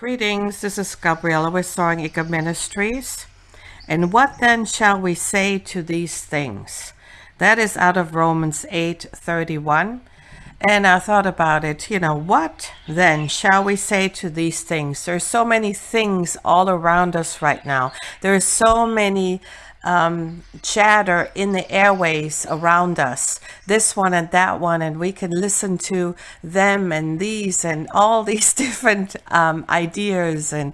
Greetings, this is Gabriella with Soaring Eagle Ministries. And what then shall we say to these things? That is out of Romans 8 31. And I thought about it, you know, what then shall we say to these things? There's so many things all around us right now. There's so many um, chatter in the airways around us, this one and that one, and we can listen to them and these and all these different um, ideas and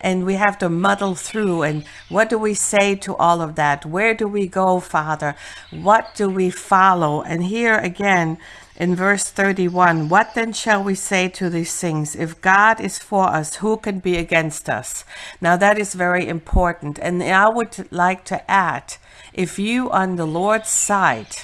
and we have to muddle through and what do we say to all of that? Where do we go, Father? What do we follow? And here again, in verse 31 what then shall we say to these things? If god is for us who can be against us? Now that is very important. And i would like to add if you on the lord's side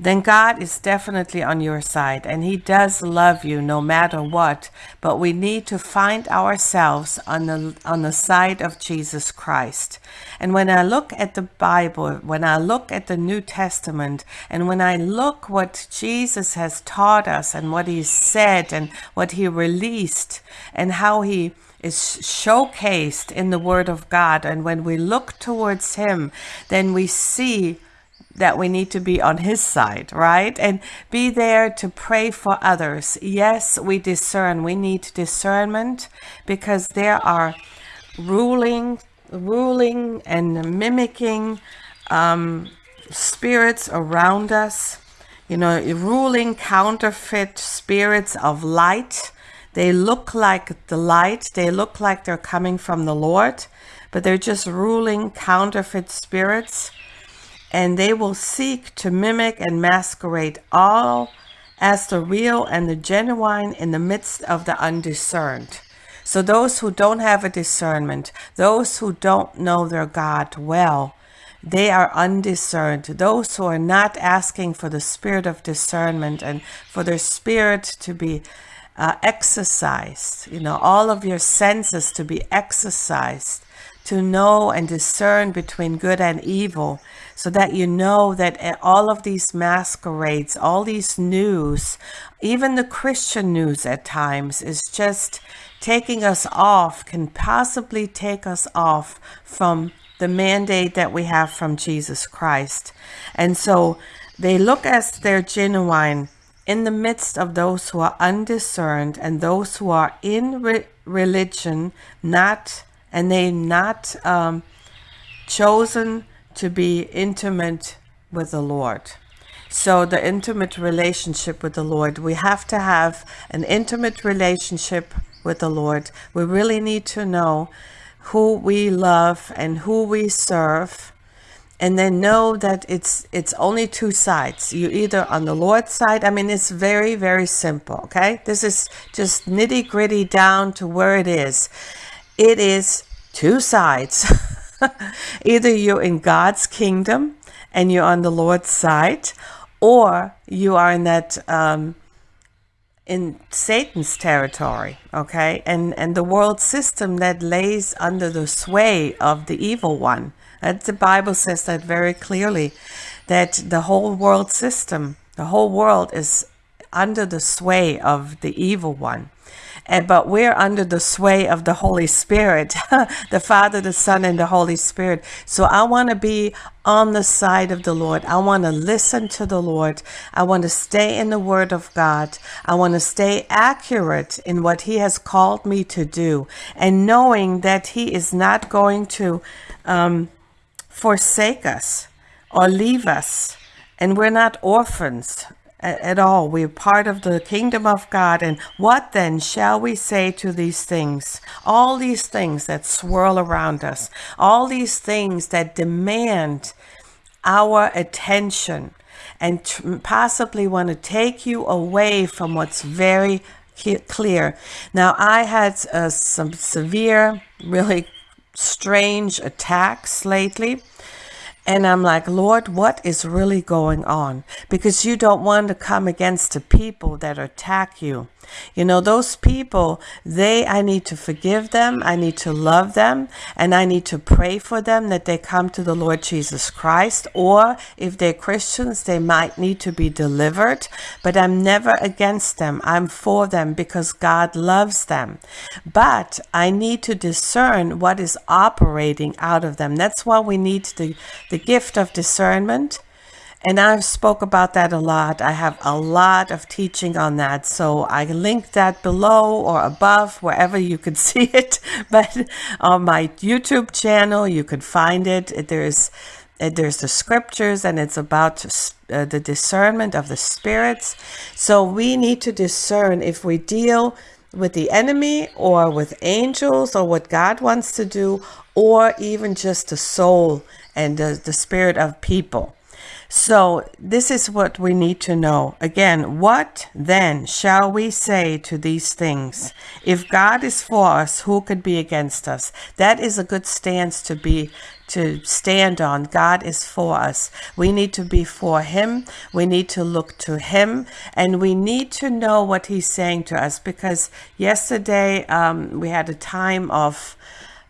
then God is definitely on your side and he does love you no matter what. But we need to find ourselves on the on the side of Jesus Christ. And when I look at the Bible when I look at the New Testament and when I look what Jesus has taught us and what he said and what he released and how he is showcased in the word of God and when we look towards him then we see that we need to be on his side, right? And be there to pray for others. Yes, we discern. We need discernment because there are ruling, ruling and mimicking um, spirits around us. You know, ruling counterfeit spirits of light. They look like the light. They look like they're coming from the Lord, but they're just ruling counterfeit spirits and they will seek to mimic and masquerade all as the real and the genuine in the midst of the undiscerned. So those who don't have a discernment, those who don't know their God well, they are undiscerned. Those who are not asking for the spirit of discernment and for their spirit to be uh, exercised, you know, all of your senses to be exercised, to know and discern between good and evil so that you know that all of these masquerades, all these news, even the Christian news at times is just taking us off, can possibly take us off from the mandate that we have from Jesus Christ. And so they look as they're genuine in the midst of those who are undiscerned and those who are in re religion, not and they not um, chosen to be intimate with the Lord. So the intimate relationship with the Lord, we have to have an intimate relationship with the Lord. We really need to know who we love and who we serve and then know that it's it's only two sides you either on the lord's side i mean it's very very simple okay this is just nitty gritty down to where it is it is two sides. Either you're in God's kingdom and you're on the Lord's side, or you are in that um, in Satan's territory, okay, and and the world system that lays under the sway of the evil one. That the Bible says that very clearly, that the whole world system, the whole world is under the sway of the evil one but we're under the sway of the Holy Spirit, the Father, the Son, and the Holy Spirit. So I want to be on the side of the Lord. I want to listen to the Lord. I want to stay in the Word of God. I want to stay accurate in what He has called me to do, and knowing that He is not going to um, forsake us or leave us. And we're not orphans at all. We're part of the kingdom of God. And what then shall we say to these things? All these things that swirl around us, all these things that demand our attention and possibly want to take you away from what's very clear. Now, I had uh, some severe, really strange attacks lately and I'm like, Lord, what is really going on? Because you don't want to come against the people that attack you. You know, those people, they, I need to forgive them. I need to love them and I need to pray for them that they come to the Lord Jesus Christ. Or if they're Christians, they might need to be delivered, but I'm never against them. I'm for them because God loves them. But I need to discern what is operating out of them. That's why we need the, the gift of discernment and I've spoke about that a lot. I have a lot of teaching on that. So I link that below or above, wherever you could see it. But on my YouTube channel, you could find it. There's there's the scriptures and it's about uh, the discernment of the spirits. So we need to discern if we deal with the enemy or with angels or what God wants to do or even just the soul and the, the spirit of people. So this is what we need to know. Again, what then shall we say to these things? If God is for us, who could be against us? That is a good stance to be to stand on. God is for us. We need to be for him. We need to look to him and we need to know what he's saying to us because yesterday um, we had a time of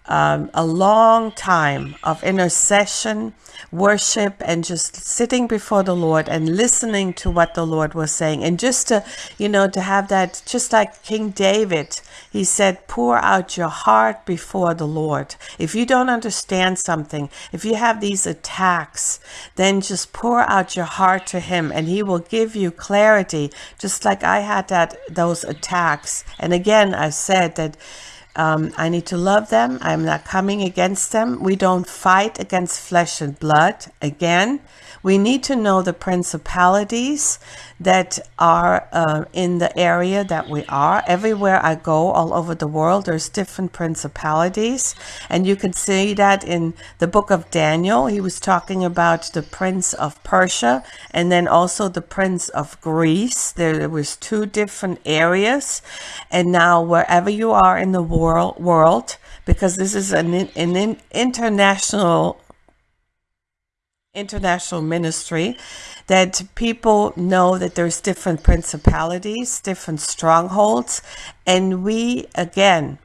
um, a long time of intercession, worship, and just sitting before the Lord and listening to what the Lord was saying. And just to, you know, to have that, just like King David, he said, pour out your heart before the Lord. If you don't understand something, if you have these attacks, then just pour out your heart to him and he will give you clarity, just like I had that, those attacks. And again, I said that um, I need to love them. I'm not coming against them. We don't fight against flesh and blood. Again, we need to know the principalities that are uh, in the area that we are. Everywhere I go, all over the world, there's different principalities. And you can see that in the book of Daniel. He was talking about the prince of Persia and then also the prince of Greece. There was two different areas. And now wherever you are in the world, world because this is an, an international international ministry that people know that there's different principalities, different strongholds, and we, again,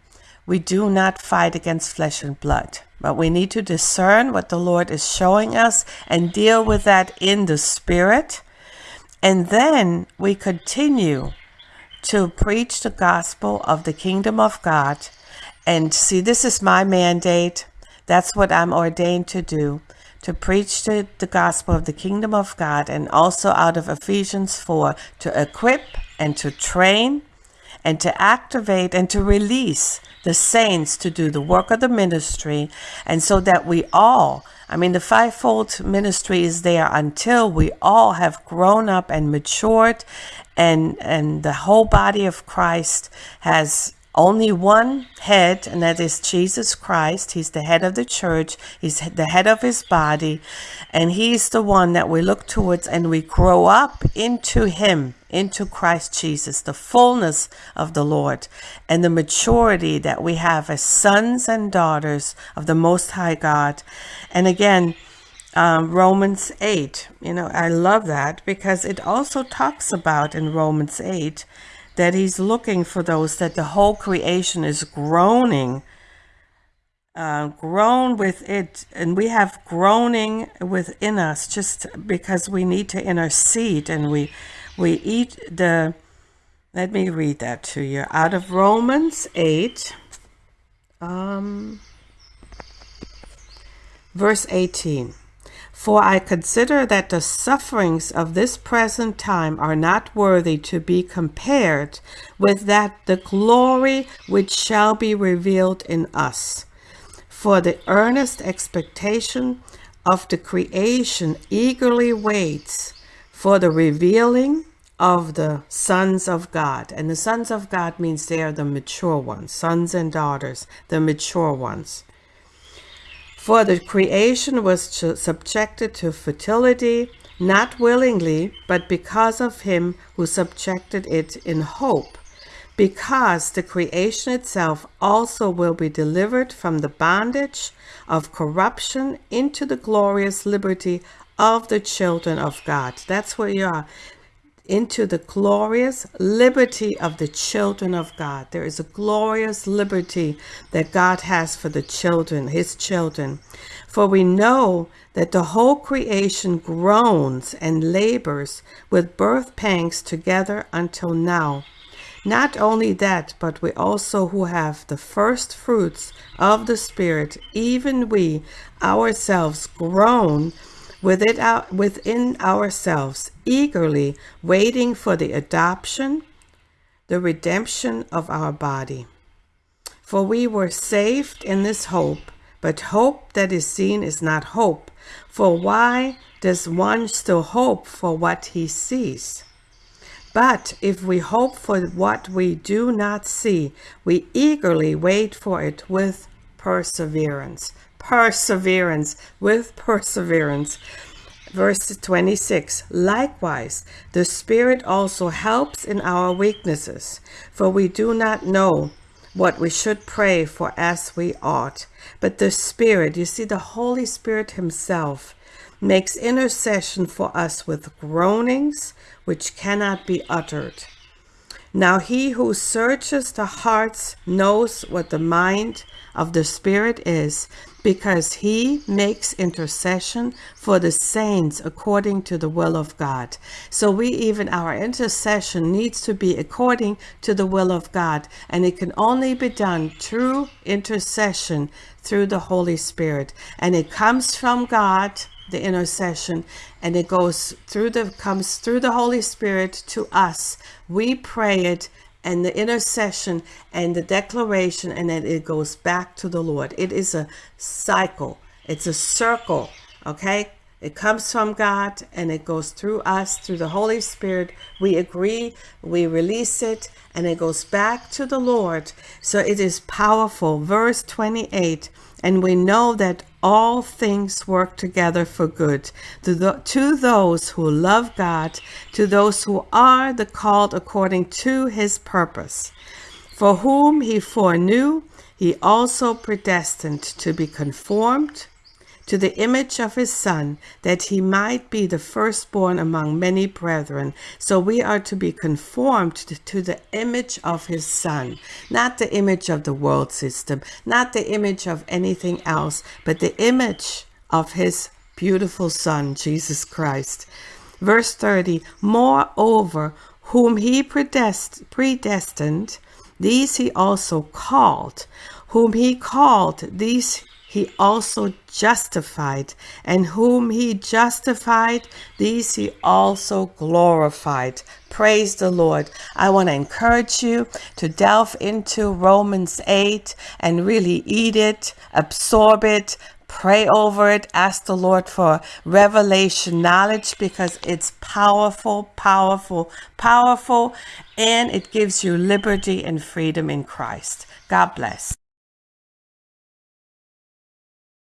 we do not fight against flesh and blood, but we need to discern what the Lord is showing us and deal with that in the spirit. And then we continue to preach the gospel of the kingdom of God. And see, this is my mandate. That's what I'm ordained to do to preach the, the gospel of the kingdom of God and also out of Ephesians 4 to equip and to train and to activate and to release the saints to do the work of the ministry and so that we all I mean the fivefold ministry is there until we all have grown up and matured and and the whole body of Christ has only one head, and that is Jesus Christ. He's the head of the church. He's the head of his body. And he's the one that we look towards and we grow up into him, into Christ Jesus, the fullness of the Lord and the maturity that we have as sons and daughters of the Most High God. And again, um, Romans 8, you know, I love that because it also talks about in Romans 8 that he's looking for those that the whole creation is groaning uh, groan with it and we have groaning within us just because we need to intercede and we we eat the let me read that to you out of Romans 8 um verse 18 for I consider that the sufferings of this present time are not worthy to be compared with that the glory which shall be revealed in us. For the earnest expectation of the creation eagerly waits for the revealing of the sons of God. And the sons of God means they are the mature ones, sons and daughters, the mature ones. For the creation was subjected to fertility, not willingly, but because of him who subjected it in hope, because the creation itself also will be delivered from the bondage of corruption into the glorious liberty of the children of God. That's where you are. into the glorious liberty of the children of God. There is a glorious liberty that God has for the children, his children. For we know that the whole creation groans and labors with birth pangs together until now. Not only that, but we also who have the first fruits of the Spirit, even we ourselves groan within, ourselves, eagerly waiting for the adoption, the redemption of our body. For we were saved in this hope, but hope that is seen is not hope. For why does one still hope for what he sees? But if we hope for what we do not see, we eagerly wait for it with perseverance. Perseverance, with perseverance. Verse 26 Likewise, the Spirit also helps in our weaknesses, for we do not know what we should pray for as we ought. But the Spirit, you see, the Holy Spirit Himself, makes intercession for us with groanings which cannot be uttered. Now he who searches the hearts knows what the mind of the Spirit is, because he makes intercession for the saints according to the will of God. So we even, our intercession needs to be according to the will of God, and it can only be done through intercession through the Holy Spirit. And it comes from God the intercession and it goes through the comes through the Holy Spirit to us. We pray it and the intercession and the declaration and then it goes back to the Lord. It is a cycle. It's a circle. Okay. It comes from God and it goes through us, through the Holy Spirit. We agree, we release it, and it goes back to the Lord. So it is powerful. Verse 28 and we know that all things work together for good to, the, to those who love God, to those who are the called according to his purpose. For whom he foreknew, he also predestined to be conformed to the image of his son, that he might be the firstborn among many brethren. So we are to be conformed to the image of his son, not the image of the world system, not the image of anything else, but the image of his beautiful son, Jesus Christ. Verse 30, moreover, whom he predestined, these he also called. Whom he called, these he also justified, and whom he justified, these he also glorified. Praise the Lord. I want to encourage you to delve into Romans 8 and really eat it, absorb it, pray over it, ask the Lord for revelation knowledge because it's powerful, powerful, powerful, and it gives you liberty and freedom in Christ. God bless.